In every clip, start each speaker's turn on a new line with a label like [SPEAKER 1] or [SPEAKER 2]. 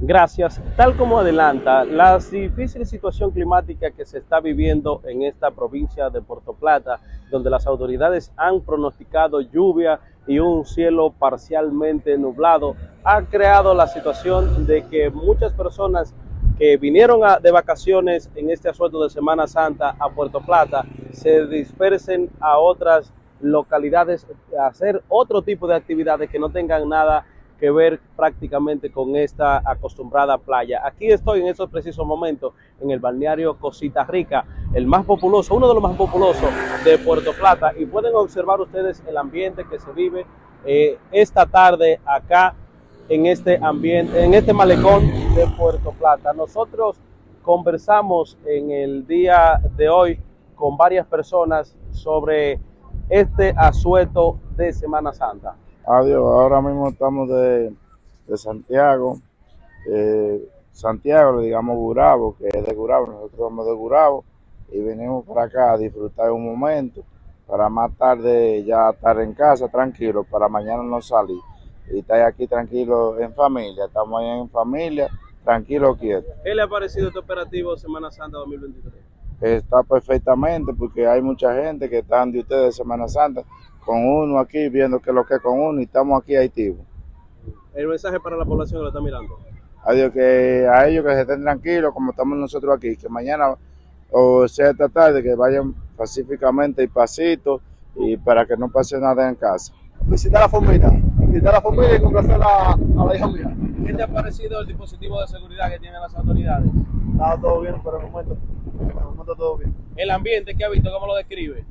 [SPEAKER 1] Gracias. Tal como adelanta, la difícil situación climática que se está viviendo en esta provincia de Puerto Plata, donde las autoridades han pronosticado lluvia y un cielo parcialmente nublado, ha creado la situación de que muchas personas que vinieron de vacaciones en este asueto de Semana Santa a Puerto Plata se dispersen a otras localidades a hacer otro tipo de actividades que no tengan nada que ver prácticamente con esta acostumbrada playa. Aquí estoy en estos precisos momentos en el balneario Cosita Rica, el más populoso, uno de los más populosos de Puerto Plata y pueden observar ustedes el ambiente que se vive eh, esta tarde acá en este ambiente, en este malecón de Puerto Plata. Nosotros conversamos en el día de hoy con varias personas sobre este asueto de Semana Santa.
[SPEAKER 2] Adiós, ahora mismo estamos de, Santiago. Eh, Santiago, le digamos Gurabo, que es de Gurabo, nosotros somos de Gurabo y venimos para acá a disfrutar un momento para más tarde ya estar en casa tranquilo, para mañana no salir y estar aquí tranquilo en familia, estamos ahí en familia, tranquilo, quieto.
[SPEAKER 1] ¿Qué le ha parecido este operativo Semana Santa 2023?
[SPEAKER 2] Está perfectamente porque hay mucha gente que están de ustedes Semana Santa con uno aquí, viendo que lo que es con uno y estamos aquí activos.
[SPEAKER 1] El mensaje para la población que lo está mirando.
[SPEAKER 2] Adiós, que a ellos que se estén tranquilos como estamos nosotros aquí, que mañana o sea esta tarde que vayan pacíficamente y pasito y para que no pase nada en casa.
[SPEAKER 3] Visitar la familia, visitar la familia y complacer a la, a la hija mía.
[SPEAKER 1] ¿Qué te ha parecido el dispositivo de seguridad que tienen las autoridades?
[SPEAKER 3] Está todo bien por el momento, por el momento todo bien.
[SPEAKER 1] ¿El ambiente que ha visto, cómo lo describe?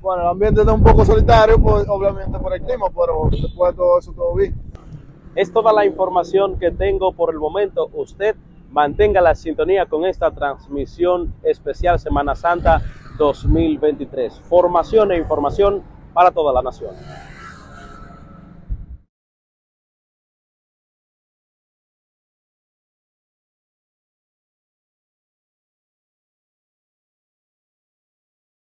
[SPEAKER 3] Bueno, el ambiente está un poco solitario, pues, obviamente por el clima, pero después de todo eso, todo bien.
[SPEAKER 1] Es toda la información que tengo por el momento. Usted mantenga la sintonía con esta transmisión especial Semana Santa 2023. Formación e información para toda la nación.